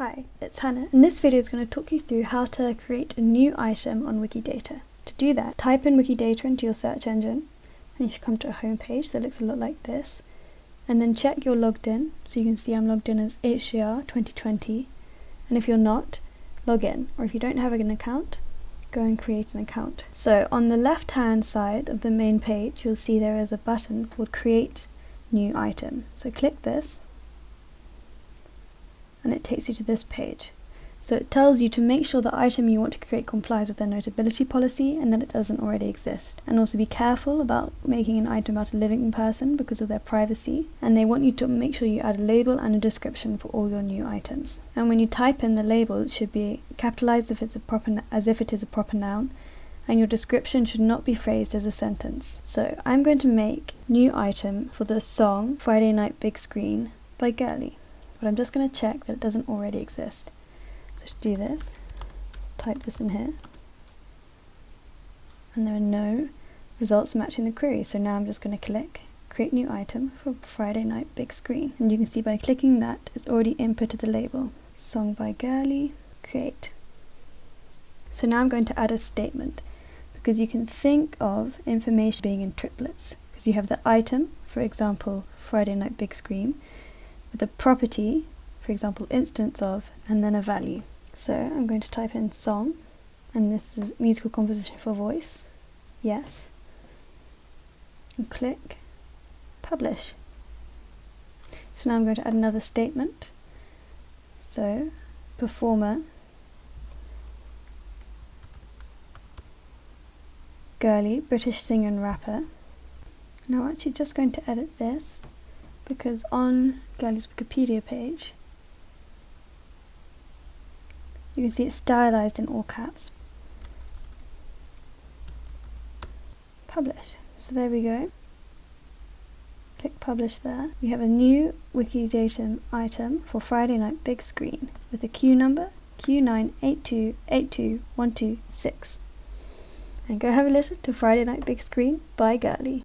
Hi, it's Hannah and this video is going to talk you through how to create a new item on Wikidata. To do that, type in Wikidata into your search engine and you should come to a home page that looks a lot like this and then check you're logged in so you can see I'm logged in as HCR 2020 and if you're not, log in or if you don't have an account, go and create an account. So on the left hand side of the main page you'll see there is a button called create new item. So click this and it takes you to this page. So it tells you to make sure the item you want to create complies with their notability policy and that it doesn't already exist. And also be careful about making an item about a living person because of their privacy. And they want you to make sure you add a label and a description for all your new items. And when you type in the label, it should be capitalized if it's a proper as if it is a proper noun. And your description should not be phrased as a sentence. So I'm going to make new item for the song Friday Night Big Screen by Girli but I'm just going to check that it doesn't already exist. So to do this, type this in here, and there are no results matching the query. So now I'm just going to click create new item for Friday night big screen. And you can see by clicking that, it's already inputted the label, song by Girli, create. So now I'm going to add a statement because you can think of information being in triplets because you have the item, for example, Friday night big screen, with a property, for example instance of, and then a value. So I'm going to type in song, and this is musical composition for voice, yes, and click publish. So now I'm going to add another statement. So performer Girli British singer and rapper. Now I'm actually just going to edit this because on Girli's Wikipedia page you can see it's stylized in all caps. Publish. So there we go. Click publish there. We have a new Wikidata item for Friday night big screen with a queue number Q98282126. And go have a listen to Friday Night Big Screen by Girli.